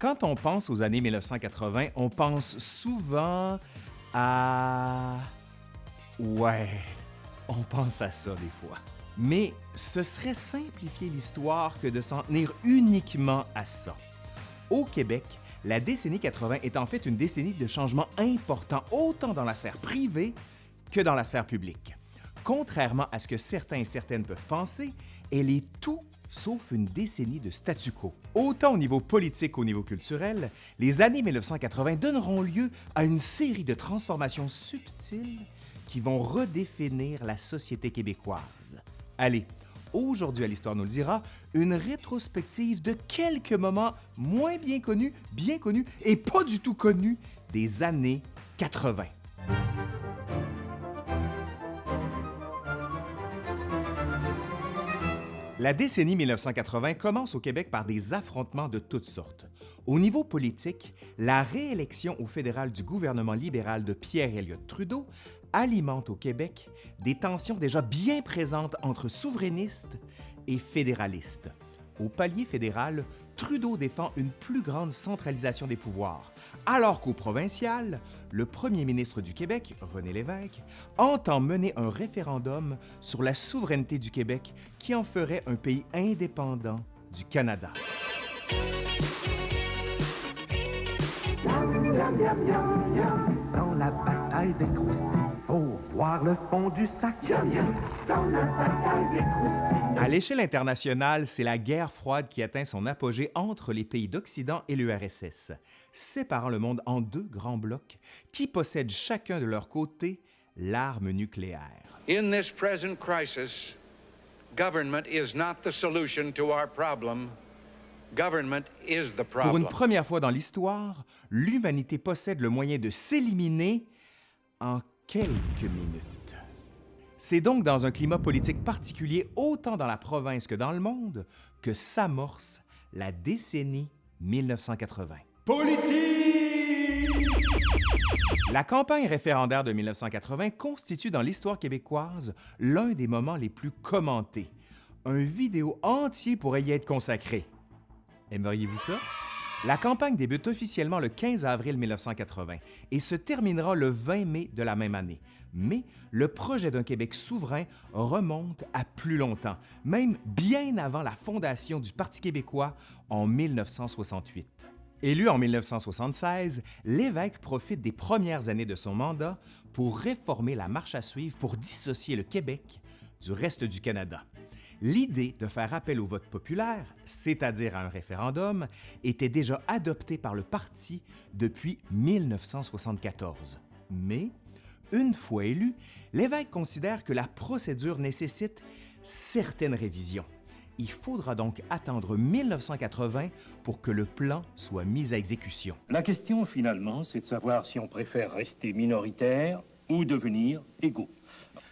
Quand on pense aux années 1980, on pense souvent à... Ouais, on pense à ça des fois. Mais ce serait simplifier l'histoire que de s'en tenir uniquement à ça. Au Québec, la décennie 80 est en fait une décennie de changements importants autant dans la sphère privée que dans la sphère publique. Contrairement à ce que certains et certaines peuvent penser, elle est tout sauf une décennie de statu quo. Autant au niveau politique qu'au niveau culturel, les années 1980 donneront lieu à une série de transformations subtiles qui vont redéfinir la société québécoise. Allez, aujourd'hui à l'Histoire nous le dira, une rétrospective de quelques moments moins bien connus, bien connus et pas du tout connus des années 80. La décennie 1980 commence au Québec par des affrontements de toutes sortes. Au niveau politique, la réélection au fédéral du gouvernement libéral de Pierre Elliott Trudeau alimente au Québec des tensions déjà bien présentes entre souverainistes et fédéralistes. Au palier fédéral, Trudeau défend une plus grande centralisation des pouvoirs, alors qu'au provincial, le premier ministre du Québec, René Lévesque, entend mener un référendum sur la souveraineté du Québec qui en ferait un pays indépendant du Canada. Dans la bataille des croustilles, faut voir le fond du sac. Dans la bataille des croustilles. À l'échelle internationale, c'est la guerre froide qui atteint son apogée entre les pays d'Occident et l'URSS, séparant le monde en deux grands blocs qui possèdent chacun de leur côté l'arme nucléaire? In this present crisis, government is not the solution to our problem. Government is the Pour problem. une première fois dans l'histoire, l'humanité possède le moyen de s'éliminer en quelques minutes. C'est donc dans un climat politique particulier, autant dans la province que dans le monde, que s'amorce la décennie 1980. Politique! La campagne référendaire de 1980 constitue dans l'histoire québécoise l'un des moments les plus commentés. Un vidéo entier pourrait y être consacré. Aimeriez-vous ça? La campagne débute officiellement le 15 avril 1980 et se terminera le 20 mai de la même année. Mais le projet d'un Québec souverain remonte à plus longtemps, même bien avant la fondation du Parti québécois en 1968. Élu en 1976, l'évêque profite des premières années de son mandat pour réformer la marche à suivre pour dissocier le Québec du reste du Canada. L'idée de faire appel au vote populaire, c'est-à-dire à un référendum, était déjà adoptée par le parti depuis 1974. Mais, une fois élu, l'évêque considère que la procédure nécessite certaines révisions. Il faudra donc attendre 1980 pour que le plan soit mis à exécution. La question, finalement, c'est de savoir si on préfère rester minoritaire ou devenir égaux.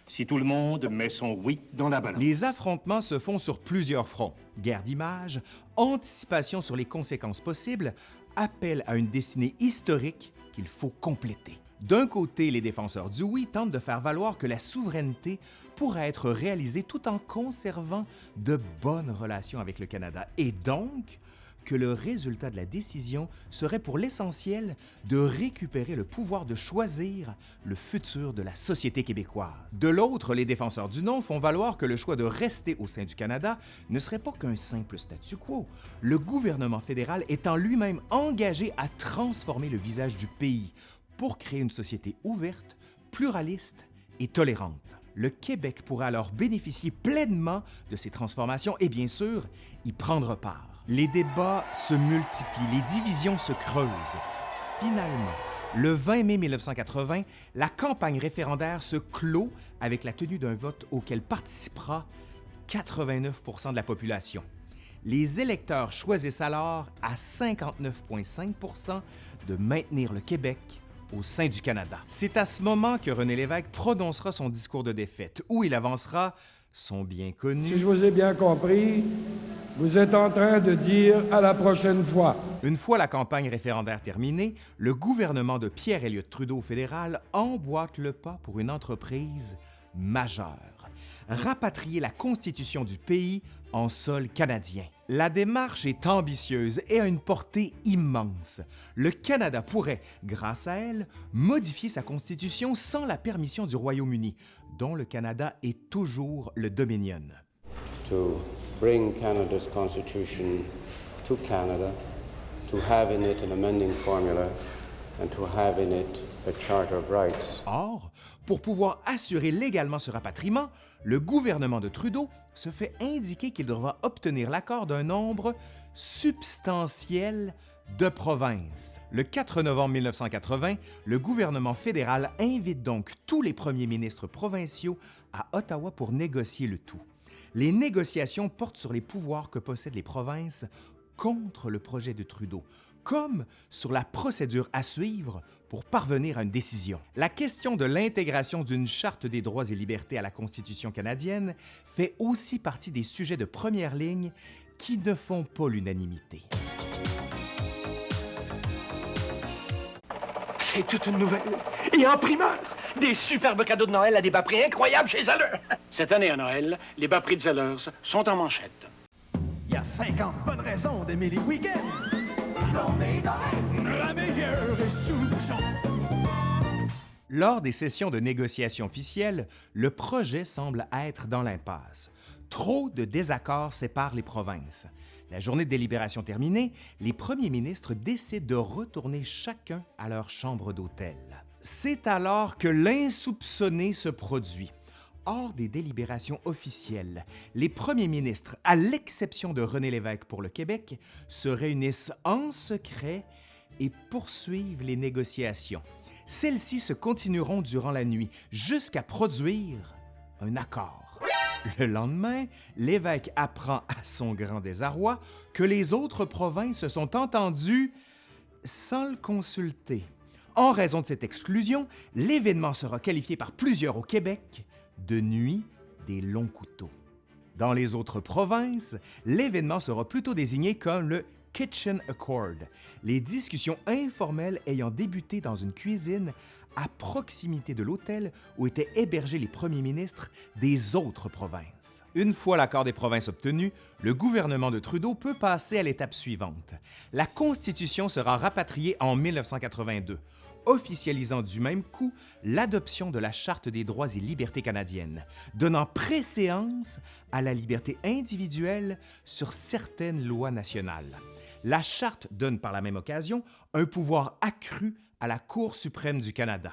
Si tout le monde met son oui dans la balance. Les affrontements se font sur plusieurs fronts. Guerre d'image, anticipation sur les conséquences possibles, appel à une destinée historique qu'il faut compléter. D'un côté, les défenseurs du oui tentent de faire valoir que la souveraineté pourra être réalisée tout en conservant de bonnes relations avec le Canada et donc que le résultat de la décision serait pour l'essentiel de récupérer le pouvoir de choisir le futur de la société québécoise. De l'autre, les défenseurs du non font valoir que le choix de rester au sein du Canada ne serait pas qu'un simple statu quo, le gouvernement fédéral étant lui-même engagé à transformer le visage du pays pour créer une société ouverte, pluraliste et tolérante. Le Québec pourrait alors bénéficier pleinement de ces transformations et bien sûr y prendre part. Les débats se multiplient, les divisions se creusent. Finalement, le 20 mai 1980, la campagne référendaire se clôt avec la tenue d'un vote auquel participera 89% de la population. Les électeurs choisissent alors à 59,5% de maintenir le Québec au sein du Canada. C'est à ce moment que René Lévesque prononcera son discours de défaite, où il avancera son bien connu. Si je vous ai bien compris, vous êtes en train de dire à la prochaine fois. Une fois la campagne référendaire terminée, le gouvernement de Pierre Elliott Trudeau fédéral emboîte le pas pour une entreprise majeure. Rapatrier la constitution du pays en sol canadien. La démarche est ambitieuse et a une portée immense. Le Canada pourrait, grâce à elle, modifier sa constitution sans la permission du Royaume-Uni, dont le Canada est toujours le Dominion. to bring Canada's constitution to Canada, to have in it an amending formula, and to have in it Or, pour pouvoir assurer légalement ce rapatriement, le gouvernement de Trudeau se fait indiquer qu'il devra obtenir l'accord d'un nombre substantiel de provinces. Le 4 novembre 1980, le gouvernement fédéral invite donc tous les premiers ministres provinciaux à Ottawa pour négocier le tout. Les négociations portent sur les pouvoirs que possèdent les provinces contre le projet de Trudeau, comme sur la procédure à suivre pour parvenir à une décision. La question de l'intégration d'une charte des droits et libertés à la Constitution canadienne fait aussi partie des sujets de première ligne qui ne font pas l'unanimité. C'est toute une nouvelle. Et en primeur, des superbes cadeaux de Noël à des bas prix incroyables chez Zellers. Cette année à Noël, les bas prix de Zellers sont en manchette. Il y a 50 bonnes raisons d'aimer les week-ends. La meilleure. Lors des sessions de négociation officielles, le projet semble être dans l'impasse. Trop de désaccords séparent les provinces. La journée de délibération terminée, les premiers ministres décident de retourner chacun à leur chambre d'hôtel. C'est alors que l'insoupçonné se produit. Hors des délibérations officielles, les premiers ministres, à l'exception de René Lévesque pour le Québec, se réunissent en secret et poursuivent les négociations. Celles-ci se continueront durant la nuit jusqu'à produire un accord. Le lendemain, l'évêque apprend à son grand désarroi que les autres provinces se sont entendues sans le consulter. En raison de cette exclusion, l'événement sera qualifié par plusieurs au Québec de nuit des longs couteaux. Dans les autres provinces, l'événement sera plutôt désigné comme le Kitchen Accord, les discussions informelles ayant débuté dans une cuisine à proximité de l'hôtel où étaient hébergés les premiers ministres des autres provinces. Une fois l'accord des provinces obtenu, le gouvernement de Trudeau peut passer à l'étape suivante. La Constitution sera rapatriée en 1982, officialisant du même coup l'adoption de la Charte des droits et libertés canadiennes, donnant préséance à la liberté individuelle sur certaines lois nationales. La Charte donne par la même occasion un pouvoir accru à la Cour suprême du Canada.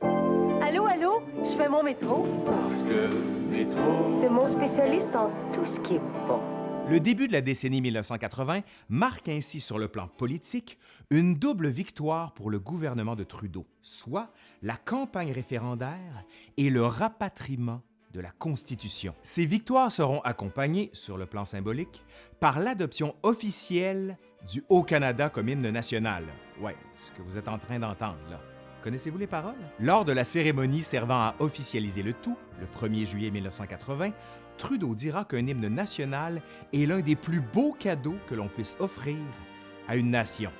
Allô, allô, je fais mon métro. Parce que métro. C'est mon spécialiste en tout ce qui est bon. Le début de la décennie 1980 marque ainsi sur le plan politique une double victoire pour le gouvernement de Trudeau, soit la campagne référendaire et le rapatriement de la Constitution. Ces victoires seront accompagnées, sur le plan symbolique, par l'adoption officielle du Haut-Canada comme hymne national. Ouais, ce que vous êtes en train d'entendre là. Connaissez-vous les paroles? Lors de la cérémonie servant à officialiser le tout, le 1er juillet 1980, Trudeau dira qu'un hymne national est l'un des plus beaux cadeaux que l'on puisse offrir à une nation.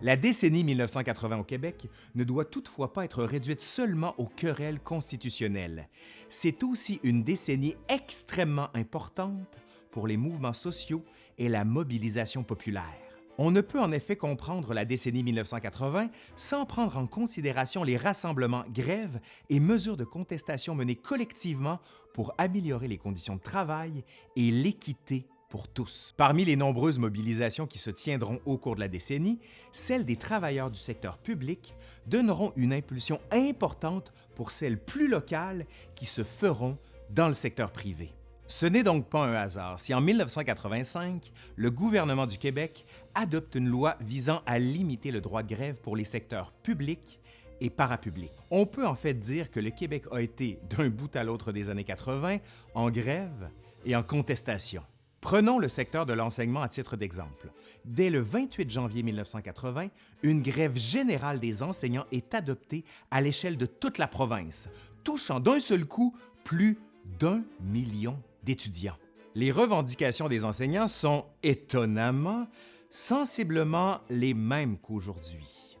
La décennie 1980 au Québec ne doit toutefois pas être réduite seulement aux querelles constitutionnelles. C'est aussi une décennie extrêmement importante pour les mouvements sociaux et la mobilisation populaire. On ne peut en effet comprendre la décennie 1980 sans prendre en considération les rassemblements, grèves et mesures de contestation menées collectivement pour améliorer les conditions de travail et l'équité pour tous. Parmi les nombreuses mobilisations qui se tiendront au cours de la décennie, celles des travailleurs du secteur public donneront une impulsion importante pour celles plus locales qui se feront dans le secteur privé. Ce n'est donc pas un hasard si en 1985, le gouvernement du Québec adopte une loi visant à limiter le droit de grève pour les secteurs publics et parapublics. On peut en fait dire que le Québec a été, d'un bout à l'autre des années 80, en grève et en contestation. Prenons le secteur de l'enseignement à titre d'exemple. Dès le 28 janvier 1980, une grève générale des enseignants est adoptée à l'échelle de toute la province, touchant d'un seul coup plus d'un million d'étudiants. Les revendications des enseignants sont étonnamment, sensiblement les mêmes qu'aujourd'hui.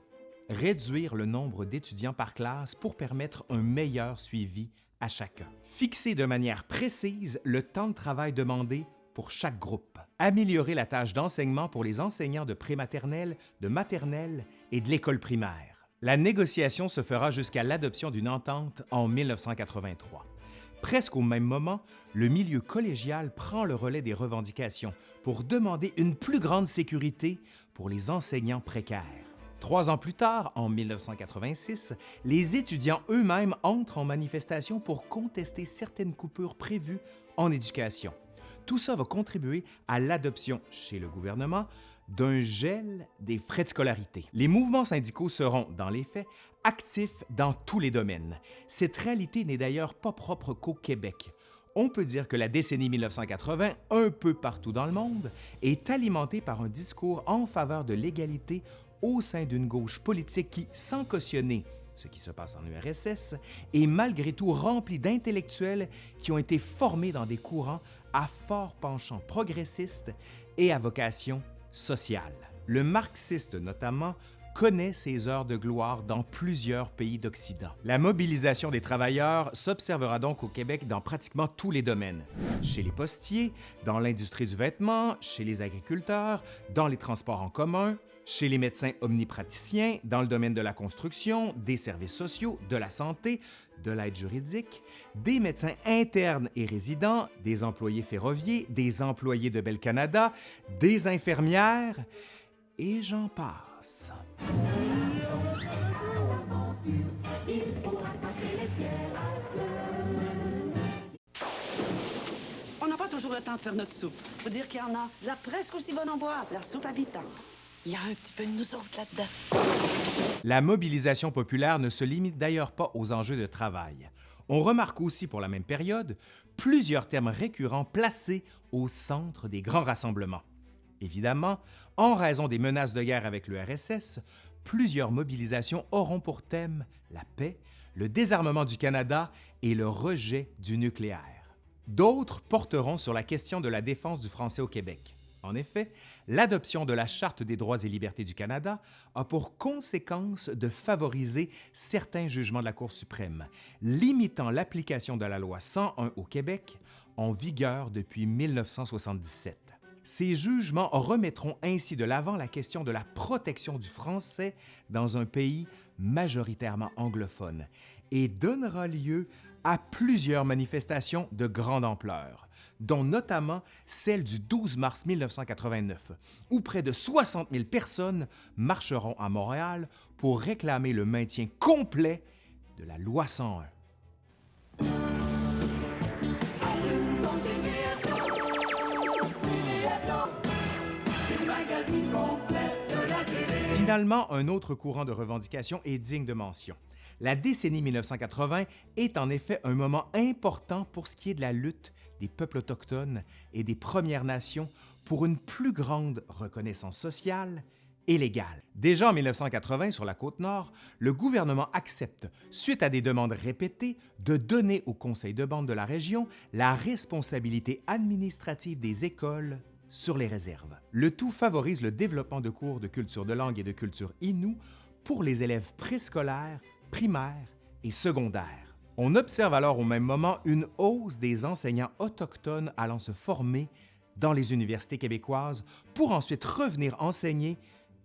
Réduire le nombre d'étudiants par classe pour permettre un meilleur suivi à chacun. Fixer de manière précise le temps de travail demandé pour chaque groupe. Améliorer la tâche d'enseignement pour les enseignants de prématernelle, de maternelle et de l'école primaire. La négociation se fera jusqu'à l'adoption d'une entente en 1983. Presque au même moment, le milieu collégial prend le relais des revendications pour demander une plus grande sécurité pour les enseignants précaires. Trois ans plus tard, en 1986, les étudiants eux-mêmes entrent en manifestation pour contester certaines coupures prévues en éducation. Tout ça va contribuer à l'adoption chez le gouvernement d'un gel des frais de scolarité. Les mouvements syndicaux seront, dans les faits, actifs dans tous les domaines. Cette réalité n'est d'ailleurs pas propre qu'au Québec. On peut dire que la décennie 1980, un peu partout dans le monde, est alimentée par un discours en faveur de l'égalité au sein d'une gauche politique qui, sans cautionner ce qui se passe en URSS, est malgré tout remplie d'intellectuels qui ont été formés dans des courants à fort penchant progressiste et à vocation sociale. Le marxiste notamment connaît ses heures de gloire dans plusieurs pays d'Occident. La mobilisation des travailleurs s'observera donc au Québec dans pratiquement tous les domaines. Chez les postiers, dans l'industrie du vêtement, chez les agriculteurs, dans les transports en commun, chez les médecins omnipraticiens, dans le domaine de la construction, des services sociaux, de la santé, de l'aide juridique, des médecins internes et résidents, des employés ferroviaires, des employés de Bel Canada, des infirmières, et j'en passe. On n'a pas toujours le temps de faire notre soupe. Faut dire qu'il y en a la presque aussi bonne en boîte, la soupe habitant. Il y a un petit peu de nous autres là-dedans. La mobilisation populaire ne se limite d'ailleurs pas aux enjeux de travail. On remarque aussi pour la même période plusieurs thèmes récurrents placés au centre des grands rassemblements. Évidemment, en raison des menaces de guerre avec le RSS, plusieurs mobilisations auront pour thème la paix, le désarmement du Canada et le rejet du nucléaire. D'autres porteront sur la question de la défense du français au Québec. En effet, l'adoption de la Charte des droits et libertés du Canada a pour conséquence de favoriser certains jugements de la Cour suprême, limitant l'application de la loi 101 au Québec, en vigueur depuis 1977. Ces jugements remettront ainsi de l'avant la question de la protection du français dans un pays majoritairement anglophone et donnera lieu à plusieurs manifestations de grande ampleur, dont notamment celle du 12 mars 1989, où près de 60 000 personnes marcheront à Montréal pour réclamer le maintien complet de la loi 101. Finalement, un autre courant de revendication est digne de mention. La décennie 1980 est en effet un moment important pour ce qui est de la lutte des peuples autochtones et des Premières Nations pour une plus grande reconnaissance sociale et légale. Déjà en 1980, sur la côte nord, le gouvernement accepte, suite à des demandes répétées, de donner au conseil de bande de la région la responsabilité administrative des écoles sur les réserves. Le tout favorise le développement de cours de culture de langue et de culture inoue pour les élèves préscolaires, primaires et secondaires. On observe alors au même moment une hausse des enseignants autochtones allant se former dans les universités québécoises pour ensuite revenir enseigner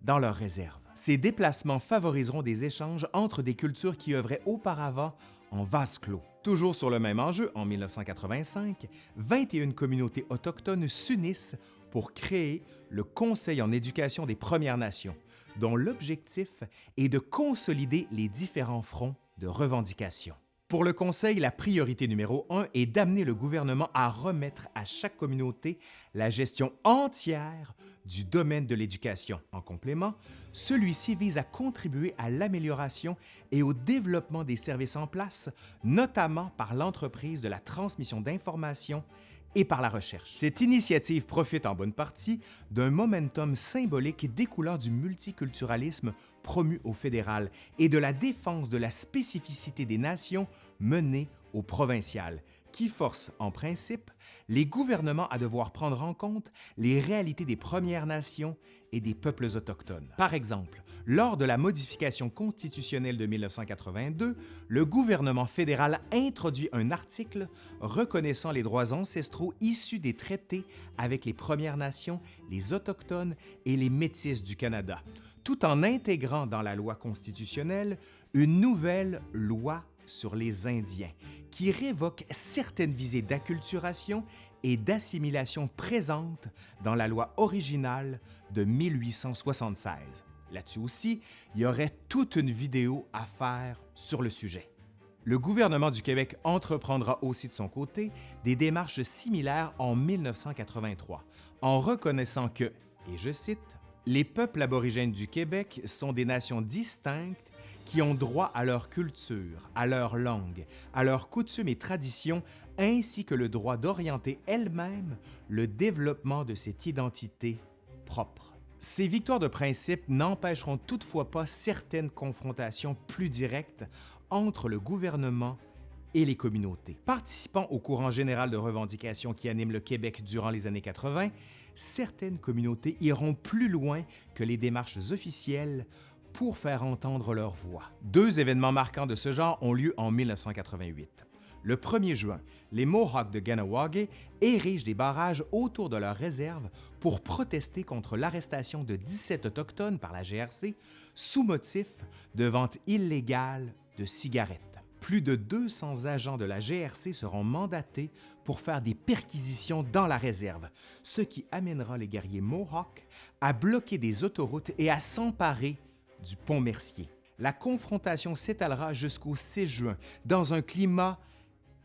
dans leurs réserves. Ces déplacements favoriseront des échanges entre des cultures qui œuvraient auparavant en vase clos. Toujours sur le même enjeu, en 1985, 21 communautés autochtones s'unissent pour créer le Conseil en éducation des Premières Nations, dont l'objectif est de consolider les différents fronts de revendication. Pour le Conseil, la priorité numéro un est d'amener le gouvernement à remettre à chaque communauté la gestion entière du domaine de l'éducation. En complément, celui-ci vise à contribuer à l'amélioration et au développement des services en place, notamment par l'entreprise de la transmission d'informations et par la recherche. Cette initiative profite en bonne partie d'un momentum symbolique découlant du multiculturalisme promu au fédéral et de la défense de la spécificité des nations menée au provincial, qui force, en principe, les gouvernements à devoir prendre en compte les réalités des Premières Nations et des peuples autochtones. Par exemple, lors de la modification constitutionnelle de 1982, le gouvernement fédéral introduit un article reconnaissant les droits ancestraux issus des traités avec les Premières Nations, les Autochtones et les Métis du Canada, tout en intégrant dans la loi constitutionnelle une nouvelle loi sur les Indiens qui révoque certaines visées d'acculturation et d'assimilation présentes dans la loi originale de 1876. Là-dessus aussi, il y aurait toute une vidéo à faire sur le sujet. Le gouvernement du Québec entreprendra aussi de son côté des démarches similaires en 1983, en reconnaissant que, et je cite, les peuples aborigènes du Québec sont des nations distinctes qui ont droit à leur culture, à leur langue, à leurs coutumes et traditions, ainsi que le droit d'orienter elle-même le développement de cette identité propre. Ces victoires de principe n'empêcheront toutefois pas certaines confrontations plus directes entre le gouvernement et les communautés. Participant au courant général de revendication qui anime le Québec durant les années 80, certaines communautés iront plus loin que les démarches officielles pour faire entendre leur voix. Deux événements marquants de ce genre ont lieu en 1988. Le 1er juin, les Mohawks de Ganawage érigent des barrages autour de leur réserve pour protester contre l'arrestation de 17 Autochtones par la GRC sous motif de vente illégale de cigarettes. Plus de 200 agents de la GRC seront mandatés pour faire des perquisitions dans la réserve, ce qui amènera les guerriers Mohawks à bloquer des autoroutes et à s'emparer du pont Mercier. La confrontation s'étalera jusqu'au 6 juin dans un climat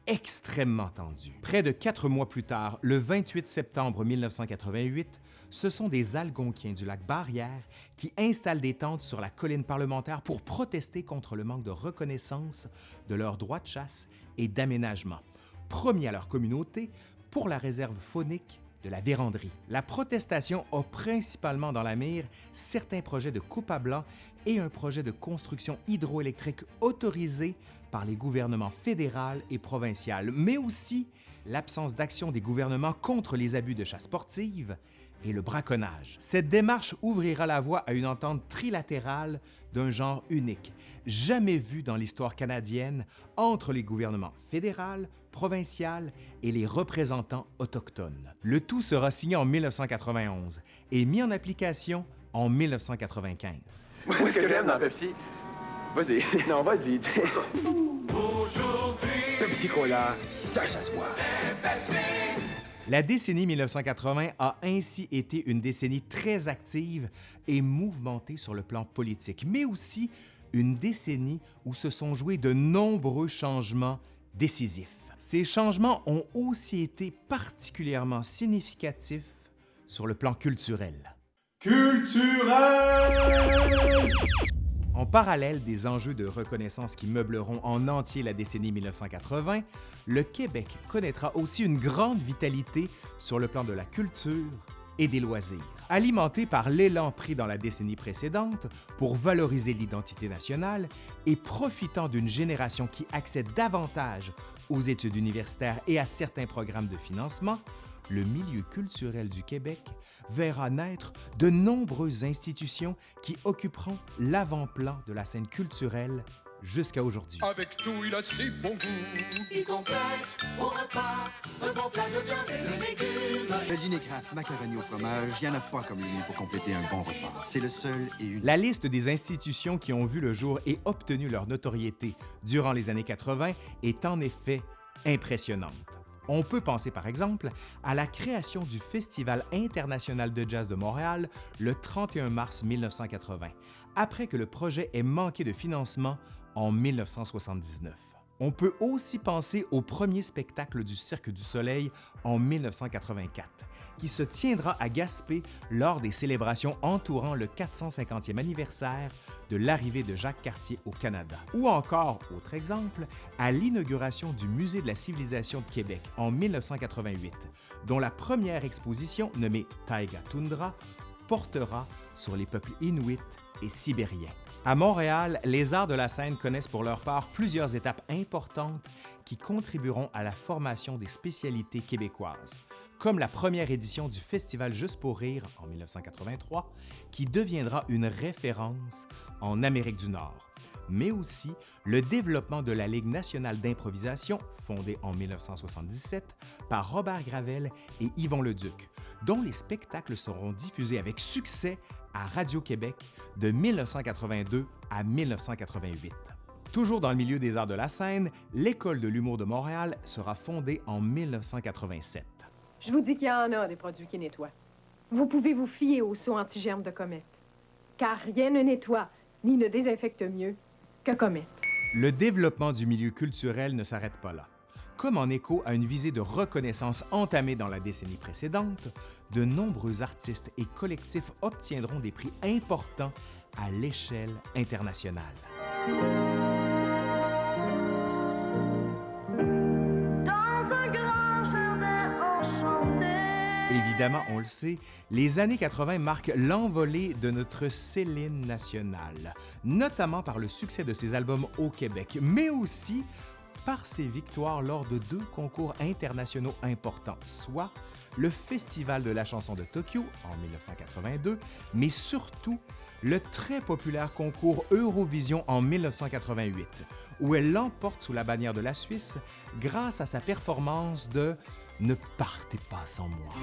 extrêmement tendu. Près de quatre mois plus tard, le 28 septembre 1988, ce sont des Algonquiens du lac Barrière qui installent des tentes sur la colline parlementaire pour protester contre le manque de reconnaissance de leurs droits de chasse et d'aménagement, promis à leur communauté pour la réserve faunique de la véranderie. La protestation a principalement dans la mire certains projets de coupe à blanc et un projet de construction hydroélectrique autorisé par les gouvernements fédéral et provincial, mais aussi l'absence d'action des gouvernements contre les abus de chasse sportive et le braconnage. Cette démarche ouvrira la voie à une entente trilatérale d'un genre unique, jamais vu dans l'histoire canadienne entre les gouvernements fédéral, provincial et les représentants autochtones. Le tout sera signé en 1991 et mis en application en 1995. Moi, ce que j'aime dans Pepsi, vas-y, non, vas-y. Aujourd'hui, Pepsi Cola, ça, ça se boit. La décennie 1980 a ainsi été une décennie très active et mouvementée sur le plan politique, mais aussi une décennie où se sont joués de nombreux changements décisifs. Ces changements ont aussi été particulièrement significatifs sur le plan culturel. Culturel! En parallèle des enjeux de reconnaissance qui meubleront en entier la décennie 1980, le Québec connaîtra aussi une grande vitalité sur le plan de la culture et des loisirs. Alimenté par l'élan pris dans la décennie précédente pour valoriser l'identité nationale et profitant d'une génération qui accède davantage aux études universitaires et à certains programmes de financement, le milieu culturel du Québec verra naître de nombreuses institutions qui occuperont l'avant-plan de la scène culturelle jusqu'à aujourd'hui. Avec tout, il a si bon goût. Il complète au repas un bon plat de viande et de légumes. Le dîner craft, macaroni au fromage, il n'y en a pas comme lui pour compléter un bon repas. C'est le seul et unique. La liste des institutions qui ont vu le jour et obtenu leur notoriété durant les années 80 est en effet impressionnante. On peut penser par exemple à la création du Festival international de jazz de Montréal le 31 mars 1980, après que le projet ait manqué de financement en 1979. On peut aussi penser au premier spectacle du Cirque du Soleil en 1984, qui se tiendra à Gaspé lors des célébrations entourant le 450e anniversaire de l'arrivée de Jacques Cartier au Canada. Ou encore, autre exemple, à l'inauguration du Musée de la civilisation de Québec en 1988, dont la première exposition, nommée Taiga Tundra, portera sur les peuples inuits et sibériens. À Montréal, les arts de la scène connaissent pour leur part plusieurs étapes importantes qui contribueront à la formation des spécialités québécoises, comme la première édition du Festival Juste pour rire en 1983, qui deviendra une référence en Amérique du Nord, mais aussi le développement de la Ligue nationale d'improvisation, fondée en 1977 par Robert Gravel et Yvon Leduc, dont les spectacles seront diffusés avec succès à Radio-Québec de 1982 à 1988. Toujours dans le milieu des arts de la scène, l'École de l'humour de Montréal sera fondée en 1987. Je vous dis qu'il y en a des produits qui nettoient. Vous pouvez vous fier au saut anti-germe de Comète. Car rien ne nettoie ni ne désinfecte mieux que Comète. Le développement du milieu culturel ne s'arrête pas là. Comme en écho à une visée de reconnaissance entamée dans la décennie précédente, de nombreux artistes et collectifs obtiendront des prix importants à l'échelle internationale. Évidemment, on le sait, les années 80 marquent l'envolée de notre Céline nationale, notamment par le succès de ses albums au Québec, mais aussi par ses victoires lors de deux concours internationaux importants, soit le Festival de la chanson de Tokyo en 1982, mais surtout le très populaire concours Eurovision en 1988, où elle l'emporte sous la bannière de la Suisse grâce à sa performance de Ne partez pas sans moi.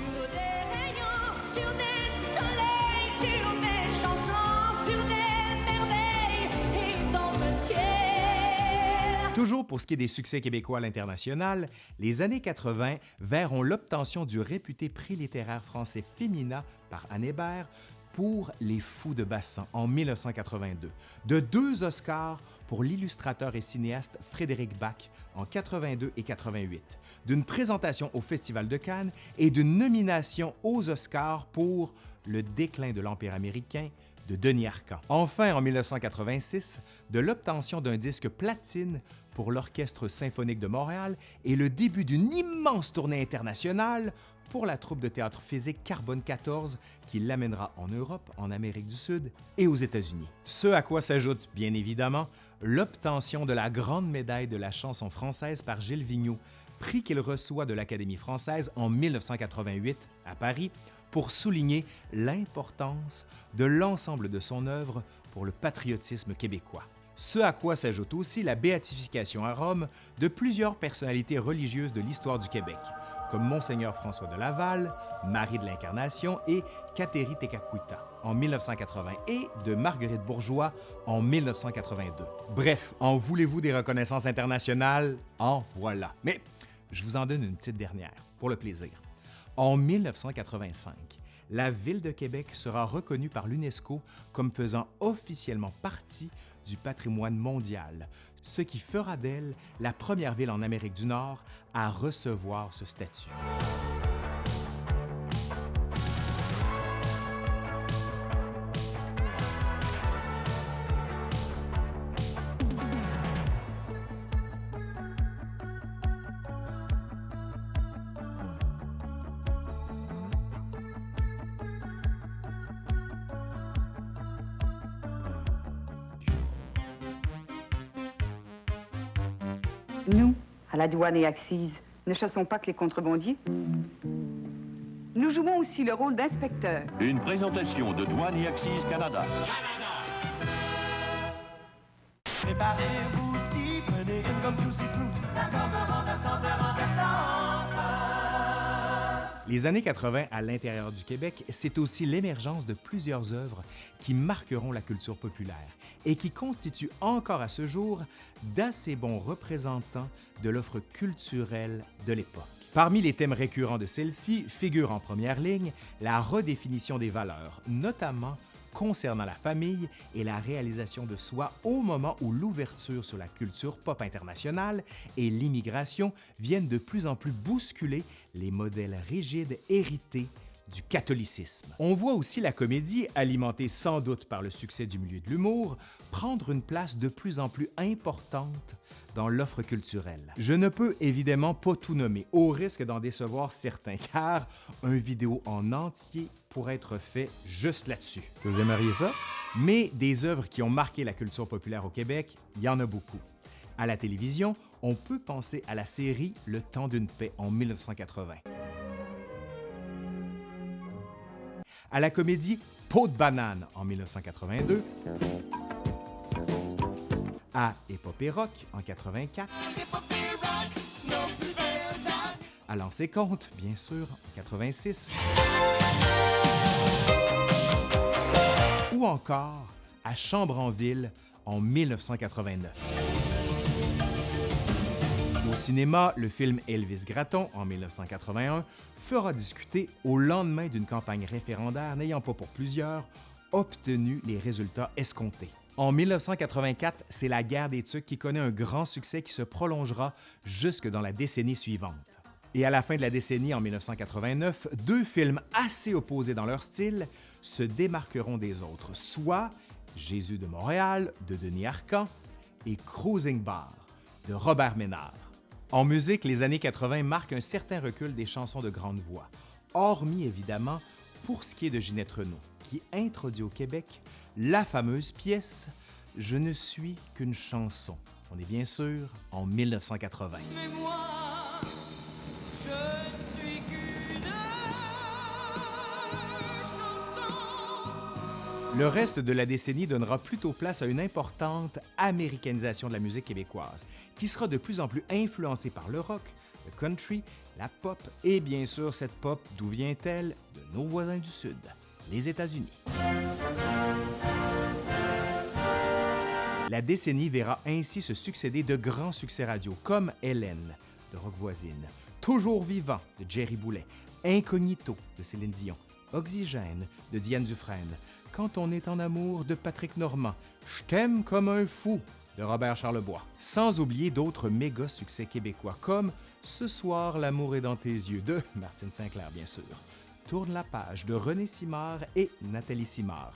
Toujours pour ce qui est des succès québécois à l'international, les années 80 verront l'obtention du réputé prix littéraire français Fémina par Anne Hébert pour Les Fous de Bassan en 1982, de deux Oscars pour l'illustrateur et cinéaste Frédéric Bach en 82 et 88, d'une présentation au Festival de Cannes et d'une nomination aux Oscars pour Le déclin de l'Empire américain de Denis Arcand. Enfin, en 1986, de l'obtention d'un disque platine pour l'Orchestre symphonique de Montréal et le début d'une immense tournée internationale pour la troupe de théâtre physique Carbone 14 qui l'amènera en Europe, en Amérique du Sud et aux États-Unis. Ce à quoi s'ajoute, bien évidemment, l'obtention de la Grande médaille de la chanson française par Gilles Vigneault, prix qu'il reçoit de l'Académie française en 1988 à Paris pour souligner l'importance de l'ensemble de son œuvre pour le patriotisme québécois. Ce à quoi s'ajoute aussi la béatification à Rome de plusieurs personnalités religieuses de l'histoire du Québec, comme Monseigneur François de Laval, Marie de l'Incarnation et Cateri Tekakwita en 1980 et de Marguerite Bourgeois en 1982. Bref, en voulez-vous des reconnaissances internationales? En voilà. Mais je vous en donne une petite dernière, pour le plaisir. En 1985, la Ville de Québec sera reconnue par l'UNESCO comme faisant officiellement partie du patrimoine mondial, ce qui fera d'elle la première ville en Amérique du Nord à recevoir ce statut. Nous, à la douane et Axis, ne chassons pas que les contrebandiers. Nous jouons aussi le rôle d'inspecteur. Une présentation de Douane et Axis Canada. Préparez-vous, ski, prenez une juicy fruit. Les années 80 à l'intérieur du Québec, c'est aussi l'émergence de plusieurs œuvres qui marqueront la culture populaire et qui constituent encore à ce jour d'assez bons représentants de l'offre culturelle de l'époque. Parmi les thèmes récurrents de celle-ci figure en première ligne la redéfinition des valeurs, notamment concernant la famille et la réalisation de soi au moment où l'ouverture sur la culture pop internationale et l'immigration viennent de plus en plus bousculer les modèles rigides hérités du catholicisme. On voit aussi la comédie, alimentée sans doute par le succès du milieu de l'humour, prendre une place de plus en plus importante dans l'offre culturelle. Je ne peux évidemment pas tout nommer, au risque d'en décevoir certains, car un vidéo en entier pourrait être fait juste là-dessus. Vous aimeriez ça? Mais des œuvres qui ont marqué la culture populaire au Québec, il y en a beaucoup. À la télévision, on peut penser à la série Le temps d'une paix en 1980. À la comédie Peau de banane en 1982. À Épopée rock en 84. À Lancer compte, bien sûr, en 86. Ou encore à Chambre en ville en 1989. Au cinéma, le film Elvis Gratton en 1981 fera discuter au lendemain d'une campagne référendaire n'ayant pas pour plusieurs obtenu les résultats escomptés. En 1984, c'est la guerre des Tucs qui connaît un grand succès qui se prolongera jusque dans la décennie suivante. Et à la fin de la décennie, en 1989, deux films assez opposés dans leur style se démarqueront des autres, soit Jésus de Montréal de Denis Arcan et Cruising Bar de Robert Ménard. En musique, les années 80 marquent un certain recul des chansons de grande voix, hormis évidemment pour ce qui est de Ginette Renault, qui introduit au Québec la fameuse pièce Je ne suis qu'une chanson. On est bien sûr en 1980. Le reste de la décennie donnera plutôt place à une importante américanisation de la musique québécoise, qui sera de plus en plus influencée par le rock, le country, la pop et bien sûr cette pop d'où vient-elle? De nos voisins du Sud, les États-Unis. La décennie verra ainsi se succéder de grands succès radio comme Hélène de Rock Voisine, Toujours vivant de Jerry Boulet, Incognito de Céline Dion, Oxygène de Diane Dufresne, Quand on est en amour de Patrick Normand, Je t'aime comme un fou de Robert Charlebois, sans oublier d'autres méga succès québécois comme Ce soir l'amour est dans tes yeux de Martine Sinclair bien sûr, Tourne la page de René Simard et Nathalie Simard,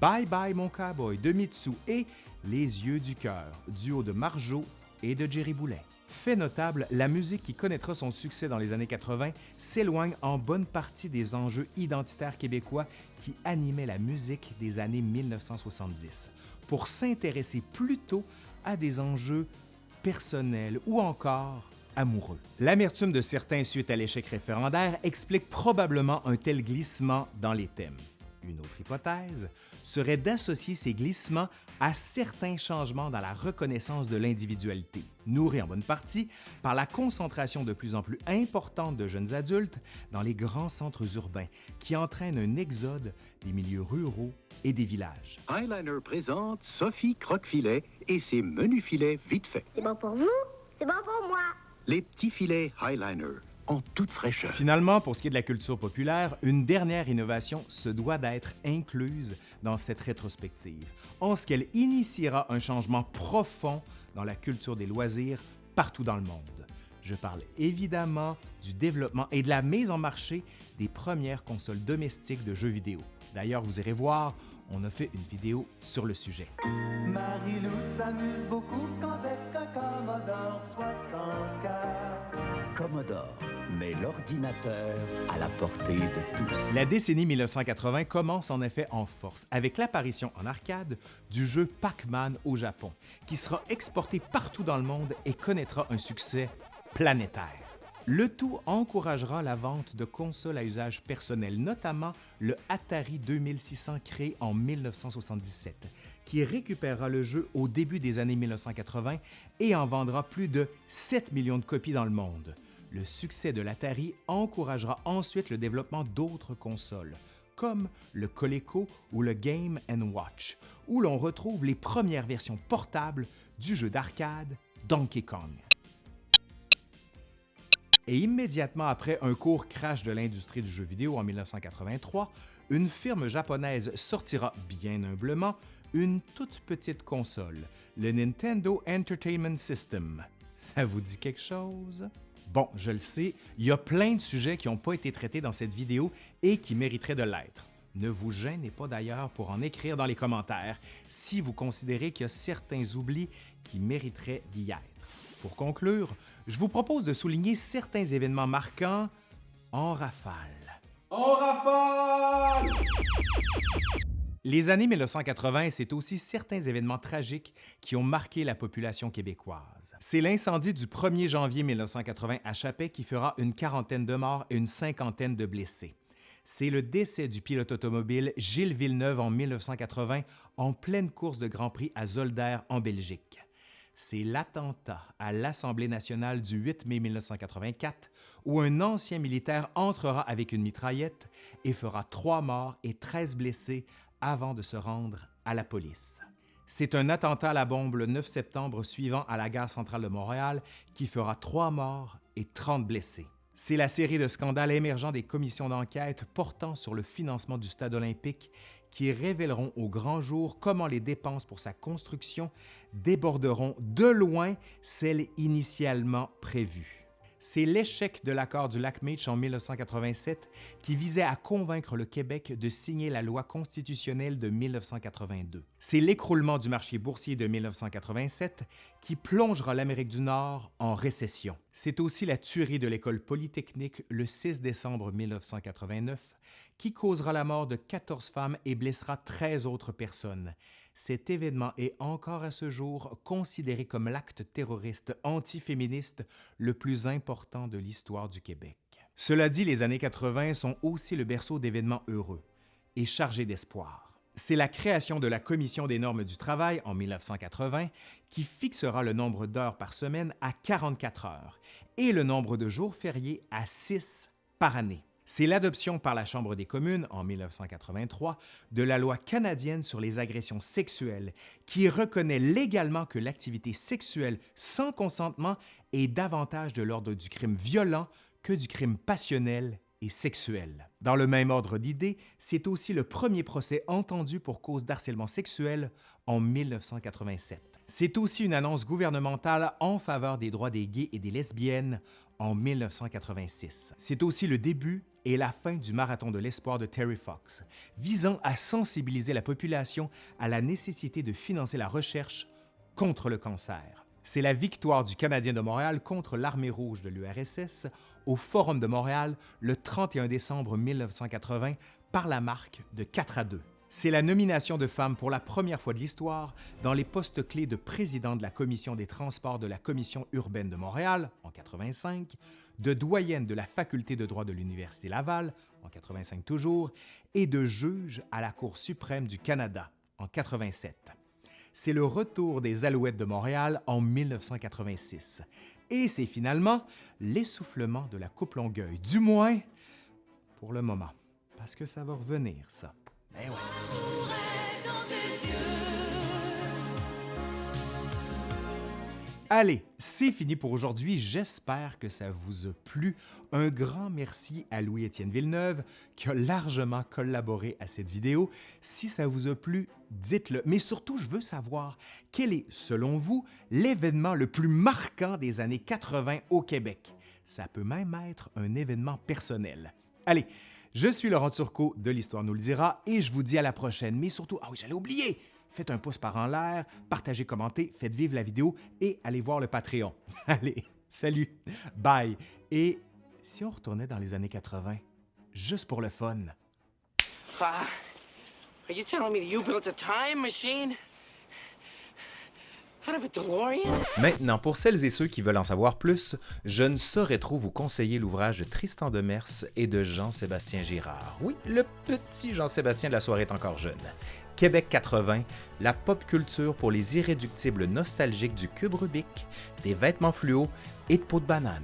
Bye Bye mon cowboy de Mitsu et Les yeux du cœur, duo de Marjo et de Jerry Boulet. Fait notable, la musique qui connaîtra son succès dans les années 80 s'éloigne en bonne partie des enjeux identitaires québécois qui animaient la musique des années 1970, pour s'intéresser plutôt à des enjeux personnels ou encore amoureux. L'amertume de certains suite à l'échec référendaire explique probablement un tel glissement dans les thèmes. Une autre hypothèse serait d'associer ces glissements à certains changements dans la reconnaissance de l'individualité, nourris en bonne partie par la concentration de plus en plus importante de jeunes adultes dans les grands centres urbains, qui entraîne un exode des milieux ruraux et des villages. Highliner présente Sophie Croquefilet et ses menus filets vite faits. C'est bon pour vous, c'est bon pour moi. Les petits filets Highliner en toute fraîcheur. Finalement, pour ce qui est de la culture populaire, une dernière innovation se doit d'être incluse dans cette rétrospective, en ce qu'elle initiera un changement profond dans la culture des loisirs partout dans le monde. Je parle évidemment du développement et de la mise en marché des premières consoles domestiques de jeux vidéo. D'ailleurs, vous irez voir, on a fait une vidéo sur le sujet. Marie-Lou s'amuse beaucoup avec un Commodore 64. Commodore met l'ordinateur à la portée de tous. La décennie 1980 commence en effet en force avec l'apparition en arcade du jeu Pac-Man au Japon, qui sera exporté partout dans le monde et connaîtra un succès planétaire. Le tout encouragera la vente de consoles à usage personnel, notamment le Atari 2600 créé en 1977, qui récupérera le jeu au début des années 1980 et en vendra plus de 7 millions de copies dans le monde. Le succès de l'Atari encouragera ensuite le développement d'autres consoles, comme le Coleco ou le Game Watch, où l'on retrouve les premières versions portables du jeu d'arcade Donkey Kong. Et immédiatement après un court crash de l'industrie du jeu vidéo en 1983, une firme japonaise sortira bien humblement une toute petite console, le Nintendo Entertainment System. Ça vous dit quelque chose? Bon, je le sais, il y a plein de sujets qui n'ont pas été traités dans cette vidéo et qui mériteraient de l'être. Ne vous gênez pas d'ailleurs pour en écrire dans les commentaires si vous considérez qu'il y a certains oublis qui mériteraient d'y être. Pour conclure, je vous propose de souligner certains événements marquants en rafale. En rafale! Les années 1980, c'est aussi certains événements tragiques qui ont marqué la population québécoise. C'est l'incendie du 1er janvier 1980 à Chapet qui fera une quarantaine de morts et une cinquantaine de blessés c'est le décès du pilote automobile Gilles Villeneuve en 1980 en pleine course de Grand Prix à Zolder en Belgique. C'est l'attentat à l'Assemblée nationale du 8 mai 1984 où un ancien militaire entrera avec une mitraillette et fera trois morts et 13 blessés avant de se rendre à la police. C'est un attentat à la bombe le 9 septembre suivant à la gare centrale de Montréal qui fera trois morts et 30 blessés. C'est la série de scandales émergents des commissions d'enquête portant sur le financement du stade olympique qui révéleront au grand jour comment les dépenses pour sa construction déborderont de loin celles initialement prévues c'est l'échec de l'accord du lac Meech en 1987 qui visait à convaincre le Québec de signer la loi constitutionnelle de 1982. C'est l'écroulement du marché boursier de 1987 qui plongera l'Amérique du Nord en récession. C'est aussi la tuerie de l'école polytechnique le 6 décembre 1989 qui causera la mort de 14 femmes et blessera 13 autres personnes? Cet événement est encore à ce jour considéré comme l'acte terroriste antiféministe le plus important de l'histoire du Québec. Cela dit, les années 80 sont aussi le berceau d'événements heureux et chargés d'espoir. C'est la création de la Commission des normes du travail en 1980 qui fixera le nombre d'heures par semaine à 44 heures et le nombre de jours fériés à 6 par année. C'est l'adoption par la Chambre des communes en 1983 de la loi canadienne sur les agressions sexuelles qui reconnaît légalement que l'activité sexuelle sans consentement est davantage de l'ordre du crime violent que du crime passionnel et sexuel. Dans le même ordre d'idées, c'est aussi le premier procès entendu pour cause d'harcèlement sexuel en 1987. C'est aussi une annonce gouvernementale en faveur des droits des gays et des lesbiennes en 1986. C'est aussi le début et la fin du marathon de l'espoir de Terry Fox, visant à sensibiliser la population à la nécessité de financer la recherche contre le cancer. C'est la victoire du Canadien de Montréal contre l'Armée rouge de l'URSS au Forum de Montréal le 31 décembre 1980 par la marque de 4 à 2 c'est la nomination de femmes pour la première fois de l'histoire dans les postes clés de président de la Commission des transports de la Commission urbaine de Montréal en 85, de doyenne de la Faculté de droit de l'Université Laval en 85 toujours, et de juge à la Cour suprême du Canada en 87. C'est le retour des Alouettes de Montréal en 1986. Et c'est finalement l'essoufflement de la Coupe Longueuil, du moins pour le moment, parce que ça va revenir, ça. Eh Allez, c'est fini pour aujourd'hui. J'espère que ça vous a plu. Un grand merci à Louis-Étienne Villeneuve qui a largement collaboré à cette vidéo. Si ça vous a plu, dites-le. Mais surtout, je veux savoir quel est, selon vous, l'événement le plus marquant des années 80 au Québec? Ça peut même être un événement personnel. Allez, je suis Laurent Turcot de l'Histoire nous le dira et je vous dis à la prochaine. Mais surtout, ah oui, j'allais oublier, faites un pouce par en l'air, partagez, commentez, faites vivre la vidéo et allez voir le Patreon. Allez, salut, bye. Et si on retournait dans les années 80, juste pour le fun? Ah, are you telling me you built a time machine? Maintenant, pour celles et ceux qui veulent en savoir plus, je ne saurais trop vous conseiller l'ouvrage de Tristan Demers et de Jean-Sébastien Girard. Oui, le petit Jean-Sébastien de la soirée est encore jeune. Québec 80, la pop culture pour les irréductibles nostalgiques du cube Rubik, des vêtements fluo et de peau de banane.